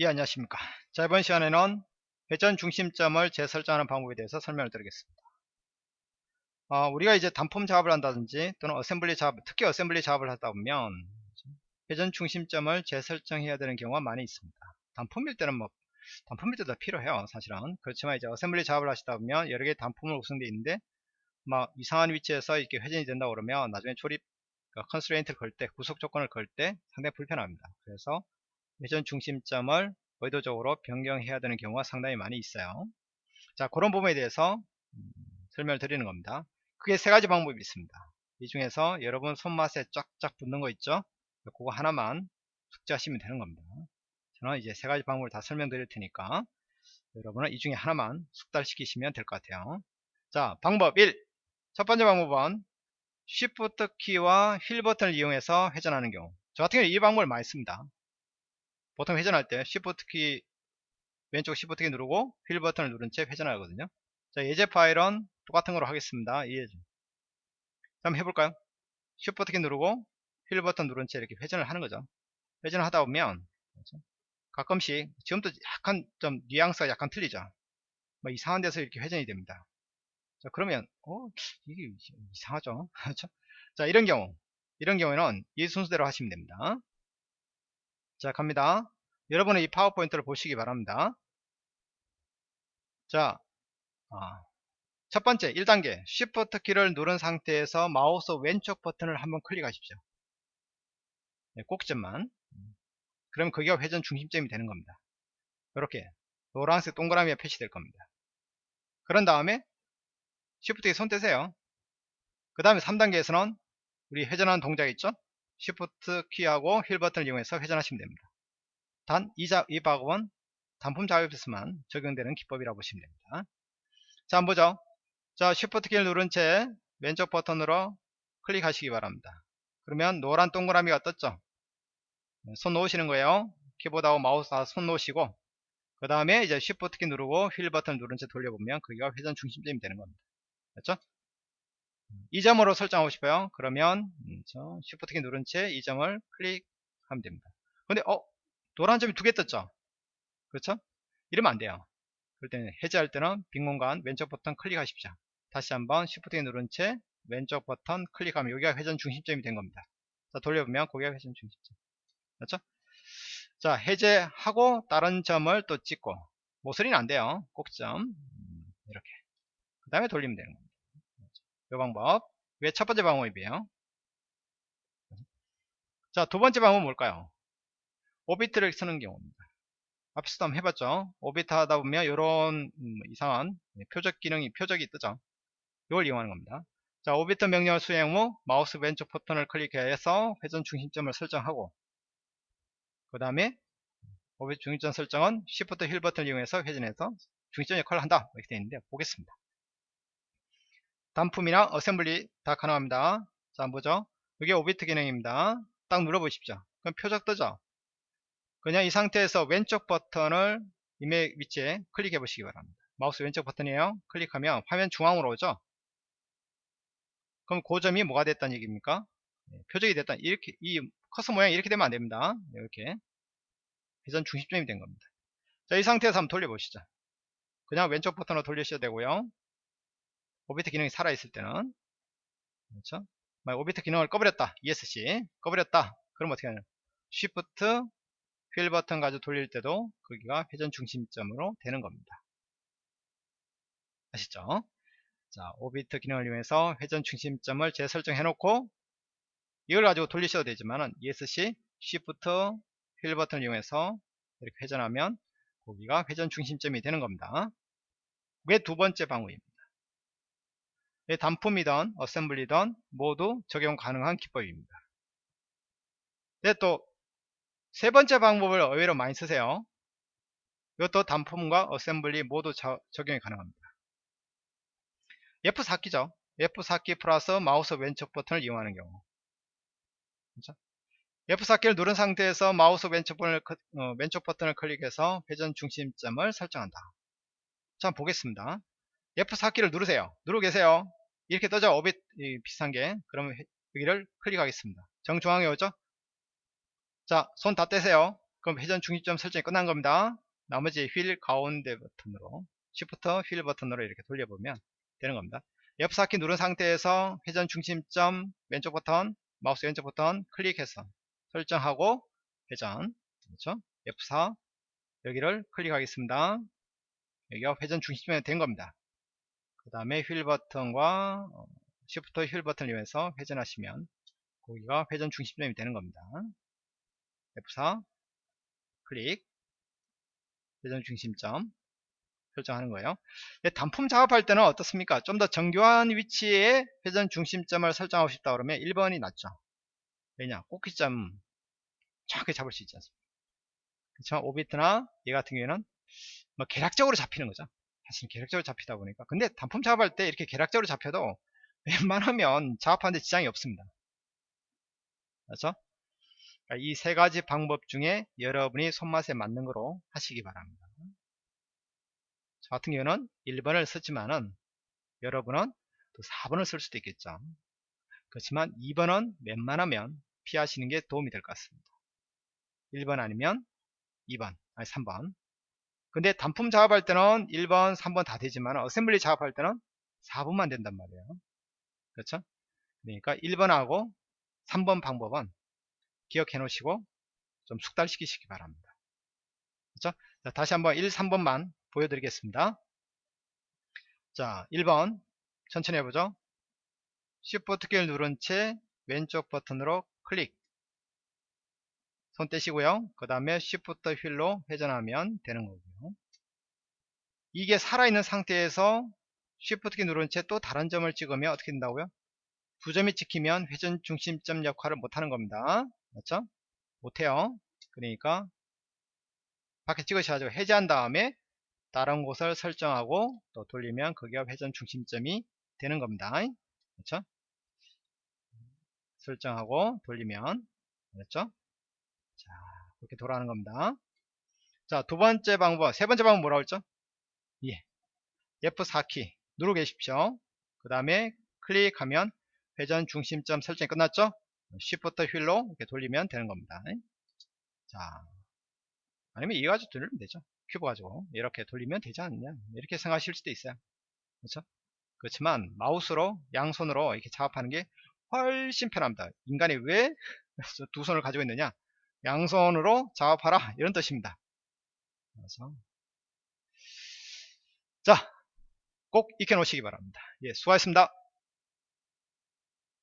예 안녕하십니까. 자 이번 시간에는 회전 중심점을 재설정하는 방법에 대해서 설명을 드리겠습니다. 어, 우리가 이제 단품 작업을 한다든지 또는 assembly 작업 특히 assembly 작업을 하다 보면 회전 중심점을 재설정해야 되는 경우가 많이 있습니다. 단품일 때는 뭐 단품일 때도 필요해요 사실은. 그렇지만 이제 assembly 작업을 하시다 보면 여러 개의 단품으로 구성되어 있는데 막 이상한 위치에서 이렇게 회전이 된다 그러면 나중에 조립 constraint를 걸 때 구속 조건을 걸 때 상당히 불편합니다. 그래서 회전 중심점을 의도적으로 변경해야 되는 경우가 상당히 많이 있어요. 자, 그런 부분에 대해서 음, 설명을 드리는 겁니다. 크게 세 가지 방법이 있습니다. 이 중에서 여러분 손맛에 쫙쫙 붙는 거 있죠? 그거 하나만 숙지하시면 되는 겁니다. 저는 이제 세 가지 방법을 다 설명드릴 테니까 여러분은 이 중에 하나만 숙달시키시면 될 것 같아요. 자, 방법 1. 첫 번째 방법은 Shift 키와 휠 버튼을 이용해서 회전하는 경우. 저 같은 경우는 이 방법을 많이 씁니다. 보통 회전할 때 Shift 키 왼쪽 Shift 키 누르고 휠 버튼을 누른 채 회전하거든요. 자 예제 파일은 똑같은 거로 하겠습니다. 이해죠. 한번 해볼까요? Shift 키 누르고 휠 버튼 누른 채 이렇게 회전을 하는 거죠. 회전을 하다 보면 그렇죠? 가끔씩 지금도 약간 좀 뉘앙스가 약간 틀리죠. 뭐 이상한 데서 이렇게 회전이 됩니다. 자 그러면 어 이게 이상하죠. 그렇죠? 자 이런 경우 이런 경우에는 이 순서대로 하시면 됩니다. 자 갑니다 여러분의 이 파워포인트를 보시기 바랍니다. 자 아, 첫 번째 1단계. Shift 키를 누른 상태에서 마우스 왼쪽 버튼을 한번 클릭하십시오. 네, 꼭지점만. 그럼 거기가 회전 중심점이 되는 겁니다. 이렇게 노란색 동그라미가 표시될 겁니다. 그런 다음에 Shift 키손 떼세요. 그 다음에 3단계에서는 우리 회전하는 동작 있죠? Shift 키하고 휠 버튼을 이용해서 회전하시면 됩니다. 단, 이, 자, 이 방법은 단품 작업에서만 적용되는 기법이라고 보시면 됩니다. 자, 한번 보죠. 자, Shift 키를 누른 채 왼쪽 버튼으로 클릭하시기 바랍니다. 그러면 노란 동그라미가 떴죠. 네, 손 놓으시는 거예요. 키보드하고 마우스 다 손 놓으시고 그 다음에 이제 Shift 키 누르고 휠 버튼을 누른 채 돌려보면 그게 회전 중심점이 되는 겁니다. 됐죠? 이 점으로 설정하고 싶어요. 그러면 음, Shift 키 누른 채 이 점을 클릭하면 됩니다. 근데 어 노란 점이 두 개 떴죠? 그렇죠? 이러면 안 돼요. 그럴 때는 해제할 때는 빈 공간 왼쪽 버튼 클릭하십시오. 다시 한번 키 누른 채 왼쪽 버튼 클릭하면 여기가 회전 중심점이 된 겁니다. 자 돌려보면 거기가 회전 중심점. 그렇죠? 자 해제하고 다른 점을 또 찍고 모서리는 안 돼요. 꼭점 음, 이렇게 그 다음에 돌리면 되는 겁니다. 이 방법 왜 첫 번째 방법이에요 자 두 번째 방법은 뭘까요 orbit을 쓰는 경우입니다 앞에서도 한번 해봤죠 orbit 하다 보면 이런 음, 이상한 표적 기능이 표적이 뜨죠 이걸 이용하는 겁니다 자 orbit 명령을 수행 후 마우스 왼쪽 버튼을 클릭해서 회전 중심점을 설정하고 그 다음에 orbit 중심점 설정은 Shift 휠 버튼을 이용해서 회전해서 중심점 역할을 한다 이렇게 되어 있는데 보겠습니다 단품이나 assembly 다 가능합니다. 자, 한번 보죠. 이게 orbit 기능입니다. 딱 눌러보십시오. 그럼 표적 뜨죠? 그냥 이 상태에서 왼쪽 버튼을 임의 위치에 클릭해 보시기 바랍니다. 마우스 왼쪽 버튼이에요. 클릭하면 화면 중앙으로 오죠? 그럼 그 점이 뭐가 됐다는 얘기입니까? 네, 표적이 됐다. 이렇게, 이 커서 모양이 이렇게 되면 안 됩니다. 이렇게. 회전 중심점이 된 겁니다. 자, 이 상태에서 한번 돌려보시죠. 그냥 왼쪽 버튼으로 돌리셔야 되고요. 오비트 기능이 살아있을 때는 그렇죠? 오비트 기능을 꺼버렸다 ESC 꺼버렸다 그럼 어떻게 하냐 Shift 휠 버튼 가지고 돌릴 때도 거기가 회전 중심점으로 되는 겁니다 아시죠? 자 오비트 기능을 이용해서 회전 중심점을 재설정해 놓고 이걸 가지고 돌리셔도 되지만은 ESC Shift 휠 버튼을 이용해서 이렇게 회전하면 거기가 회전 중심점이 되는 겁니다 그게 두 번째 방법입니다 예, 단품이든 어셈블리든 모두 적용 가능한 기법입니다. 네, 또 세 번째 방법을 의외로 많이 쓰세요. 이것도 단품과 assembly 모두 저, 적용이 가능합니다. F4키죠. F4키 플러스 마우스 왼쪽 버튼을 이용하는 경우. 그렇죠? F4키를 누른 상태에서 마우스 왼쪽 버튼을, 어, 왼쪽 버튼을 클릭해서 회전 중심점을 설정한다. 자, 보겠습니다. F4키를 누르세요. 누르고 계세요. 이렇게 뜨죠 orbit 비슷한 게 그러면 여기를 클릭하겠습니다 정중앙에 오죠 자 손 다 떼세요 그럼 회전 중심점 설정이 끝난 겁니다. 나머지 휠 가운데 버튼으로 Shift 휠 버튼으로 이렇게 돌려보면 되는 겁니다. F4키 누른 상태에서 회전 중심점 왼쪽 버튼 마우스 왼쪽 버튼 클릭해서 설정하고 회전 그렇죠? F4 여기를 클릭하겠습니다. 여기가 회전 중심점이 된 겁니다. 그 다음에 휠 버튼과 Shift 휠 버튼을 이용해서 회전하시면 거기가 회전 중심점이 되는 겁니다. F4 클릭 회전 중심점 설정하는 거예요. 단품 작업할 때는 어떻습니까? 좀 더 정교한 위치에 회전 중심점을 설정하고 싶다 그러면 1번이 낫죠. 왜냐? 꼭지점 정확하게 잡을 수 있지 않습니까? 그렇죠? 5비트나 얘 같은 경우에는 뭐 계략적으로 잡히는 거죠. 사실 계략적으로 잡히다 보니까. 근데 단품 작업할 때 이렇게 계략적으로 잡혀도 웬만하면 작업하는데 지장이 없습니다. 그렇죠? 그러니까 이세 가지 방법 중에 여러분이 손맛에 맞는 거로 하시기 바랍니다. 저 같은 경우는 1번을 썼지만은 여러분은 또 4번을 쓸 수도 있겠죠. 그렇지만 2번은 웬만하면 피하시는 게 도움이 될 것 같습니다. 1번 아니면 2번, 아니 3번. 근데 단품 작업할 때는 1번, 3번 다 되지만 어셈블리 작업할 때는 4번만 된단 말이에요. 그렇죠? 그러니까 1번하고 3번 방법은 기억해 놓으시고 좀 숙달시키시기 바랍니다. 그렇죠? 자, 다시 한번 1, 3번만 보여드리겠습니다. 자, 1번 천천히 해보죠. Shift 키를 누른 채 왼쪽 버튼으로 클릭 손 떼시고요. 그 다음에 Shift 휠로 회전하면 되는 거고요. 이게 살아있는 상태에서 Shift 키 누른 채 또 다른 점을 찍으면 어떻게 된다고요? 두 점이 찍히면 회전 중심점 역할을 못하는 겁니다. 맞죠? 못해요. 그러니까 밖에 찍으셔가지고 해제한 다음에 다른 곳을 설정하고 또 돌리면 거기가 회전 중심점이 되는 겁니다. 그렇죠? 설정하고 돌리면 그렇죠? 자, 그렇게 돌아가는 겁니다. 자, 두 번째 방법, 세 번째 방법 뭐라고 했죠? 예. F4키 누르고 계십시오. 그 다음에 클릭하면 회전 중심점 설정이 끝났죠? Shift 휠로 이렇게 돌리면 되는 겁니다. 자, 아니면 이 가지고 돌리면 되죠. 큐브 가지고 이렇게 돌리면 되지 않느냐 이렇게 생각하실 수도 있어요. 그렇죠? 그렇지만 마우스로 양손으로 이렇게 작업하는 게 훨씬 편합니다. 인간이 왜 두 손을 가지고 있느냐? 양손으로 작업하라 이런 뜻입니다. 그래서 자, 꼭 익혀 놓으시기 바랍니다. 예, 수고하셨습니다.